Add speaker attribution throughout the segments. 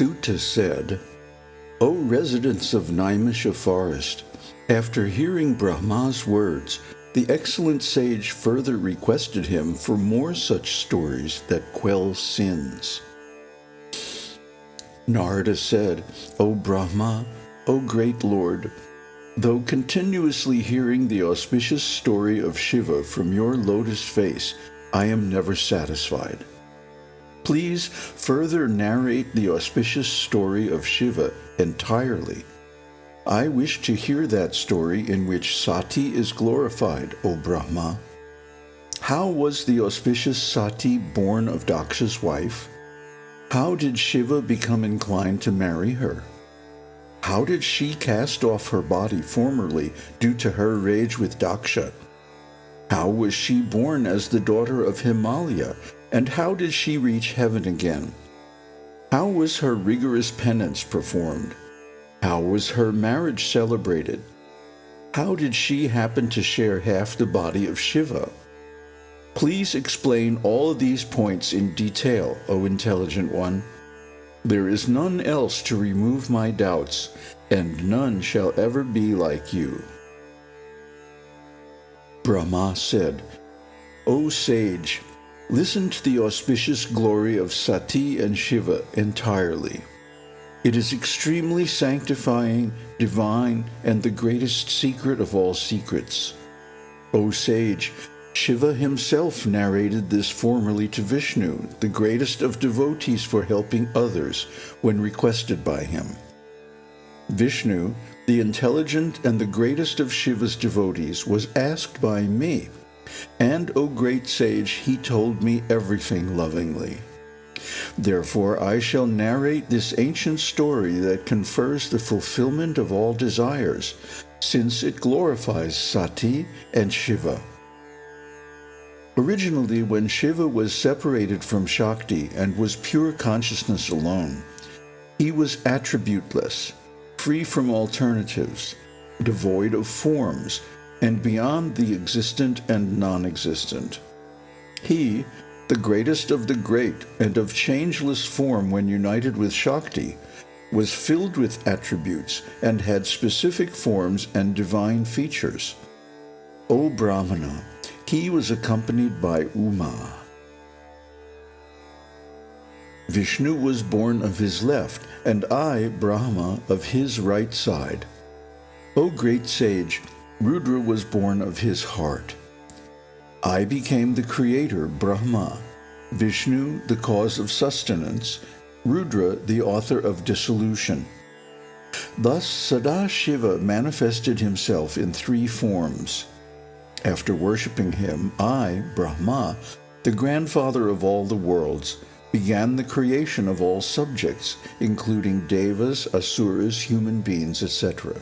Speaker 1: Suta said, O residents of Naimisha forest, after hearing Brahma's words, the excellent sage further requested him for more such stories that quell sins. Narada said, O Brahma, O great Lord, though continuously hearing the auspicious story of Shiva from your lotus face, I am never satisfied. Please further narrate the auspicious story of Shiva entirely. I wish to hear that story in which Sati is glorified, O Brahma. How was the auspicious Sati born of Daksha's wife? How did Shiva become inclined to marry her? How did she cast off her body formerly due to her rage with Daksha? How was she born as the daughter of Himalaya, and how did she reach heaven again? How was her rigorous penance performed? How was her marriage celebrated? How did she happen to share half the body of Shiva? Please explain all of these points in detail, O intelligent one. There is none else to remove my doubts, and none shall ever be like you. Brahma said, O sage, listen to the auspicious glory of Sati and Shiva entirely. It is extremely sanctifying, divine, and the greatest secret of all secrets. O sage, Shiva himself narrated this formerly to Vishnu, the greatest of devotees for helping others, when requested by him. Vishnu, the intelligent and the greatest of Shiva's devotees, was asked by me, and, O great sage, he told me everything lovingly. Therefore I shall narrate this ancient story that confers the fulfillment of all desires, since it glorifies Sati and Shiva. Originally, when Shiva was separated from Shakti and was pure consciousness alone, he was attributeless, free from alternatives, devoid of forms, and beyond the existent and non-existent. He, the greatest of the great and of changeless form when united with Shakti, was filled with attributes and had specific forms and divine features. O Brahmana, he was accompanied by Uma. Vishnu was born of his left, and I, Brahma, of his right side. O great sage, Rudra was born of his heart. I became the creator, Brahma, Vishnu, the cause of sustenance, Rudra, the author of dissolution. Thus, Sadashiva manifested himself in three forms. After worshipping him, I, Brahma, the grandfather of all the worlds, began the creation of all subjects, including devas, asuras, human beings, etc.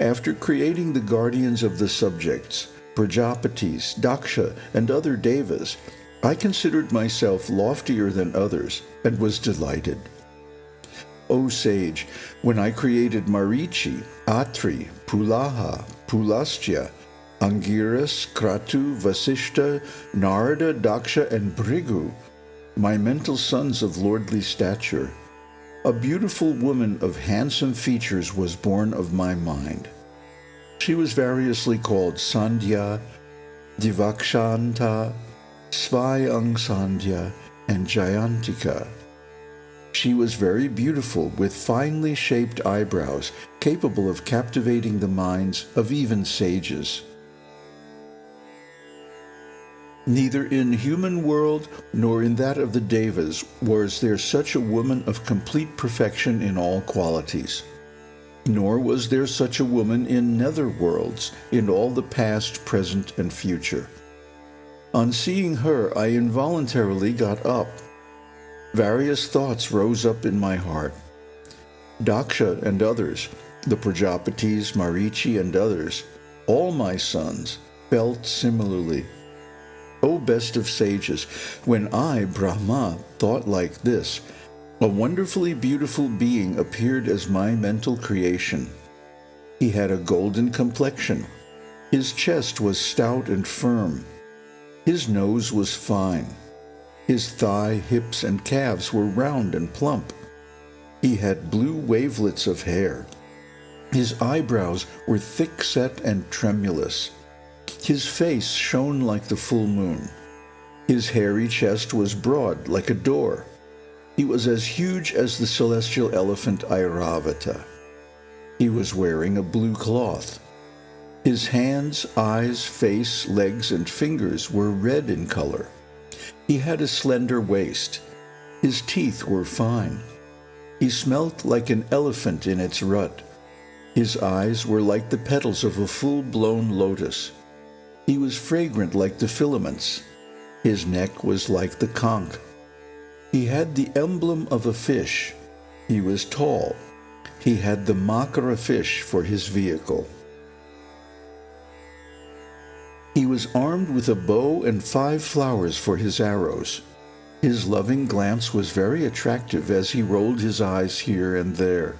Speaker 1: After creating the guardians of the subjects, Prajapatis, Daksha, and other devas, I considered myself loftier than others and was delighted. O sage, when I created Marichi, Atri, Pulaha, Pulastya, Angiras, Kratu, Vasishta, Narada, Daksha, and Bhrigu, my mental sons of lordly stature, a beautiful woman of handsome features was born of my mind. She was variously called Sandhya, Divakshanta, Svayang Sandhya, and Jayantika. She was very beautiful with finely shaped eyebrows, capable of captivating the minds of even sages. Neither in human world nor in that of the Devas was there such a woman of complete perfection in all qualities. Nor was there such a woman in nether worlds, in all the past, present, and future. On seeing her, I involuntarily got up. Various thoughts rose up in my heart. Daksha and others, the Prajapatis, Marichi, and others, all my sons, felt similarly. O best of sages, when I, Brahma, thought like this, a wonderfully beautiful being appeared as my mental creation. He had a golden complexion. His chest was stout and firm. His nose was fine. His thigh, hips, and calves were round and plump. He had blue wavelets of hair. His eyebrows were thick set and tremulous. His face shone like the full moon. His hairy chest was broad like a door. He was as huge as the celestial elephant Airavata. He was wearing a blue cloth. His hands, eyes, face, legs, and fingers were red in color. He had a slender waist. His teeth were fine. He smelt like an elephant in its rut. His eyes were like the petals of a full-blown lotus. He was fragrant like the filaments. His neck was like the conch. He had the emblem of a fish. He was tall. He had the makara fish for his vehicle. He was armed with a bow and five flowers for his arrows. His loving glance was very attractive as he rolled his eyes here and there.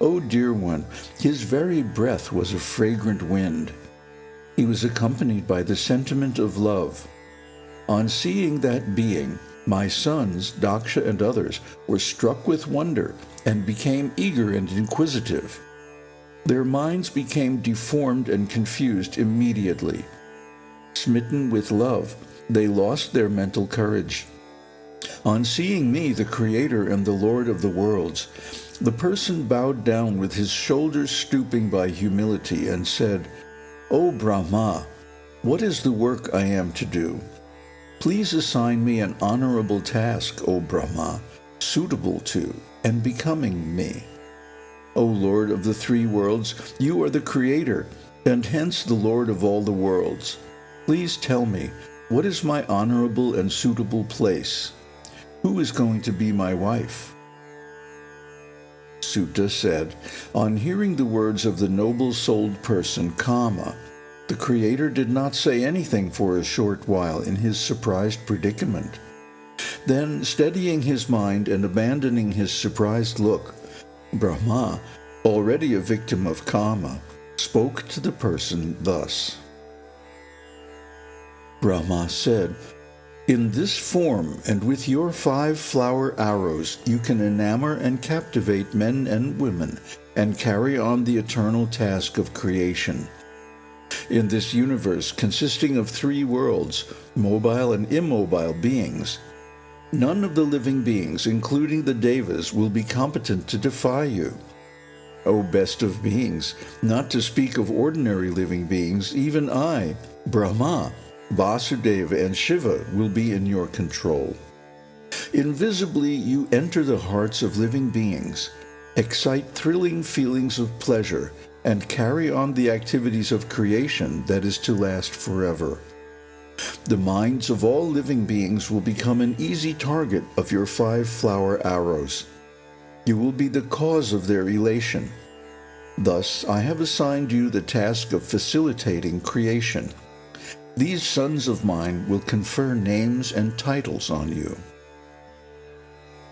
Speaker 1: O dear one, his very breath was a fragrant wind. He was accompanied by the sentiment of love. On seeing that being, my sons, Daksha and others, were struck with wonder and became eager and inquisitive. Their minds became deformed and confused immediately. Smitten with love, they lost their mental courage. On seeing me, the Creator and the Lord of the worlds, the person bowed down with his shoulders stooping by humility and said, O Brahma, what is the work I am to do? Please assign me an honorable task, O Brahma, suitable to and becoming me. O Lord of the three worlds, you are the Creator, and hence the Lord of all the worlds. Please tell me, what is my honorable and suitable place? Who is going to be my wife? Suta said, On hearing the words of the noble-souled person Kama, the Creator did not say anything for a short while in his surprised predicament. Then, steadying his mind and abandoning his surprised look, Brahma, already a victim of Kama, spoke to the person thus. Brahma said, In this form and with your five flower arrows you can enamor and captivate men and women and carry on the eternal task of creation in this universe consisting of three worlds, mobile and immobile beings, none of the living beings, including the Devas, will be competent to defy you. O best of beings, not to speak of ordinary living beings, even I, Brahma, Vasudeva, and Shiva will be in your control. Invisibly, you enter the hearts of living beings, excite thrilling feelings of pleasure, and carry on the activities of creation that is to last forever. The minds of all living beings will become an easy target of your five flower arrows. You will be the cause of their elation. Thus, I have assigned you the task of facilitating creation. These sons of mine will confer names and titles on you.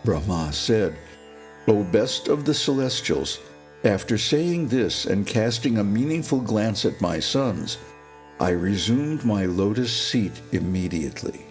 Speaker 1: Brahma said, O best of the celestials, after saying this and casting a meaningful glance at my sons, I resumed my lotus seat immediately.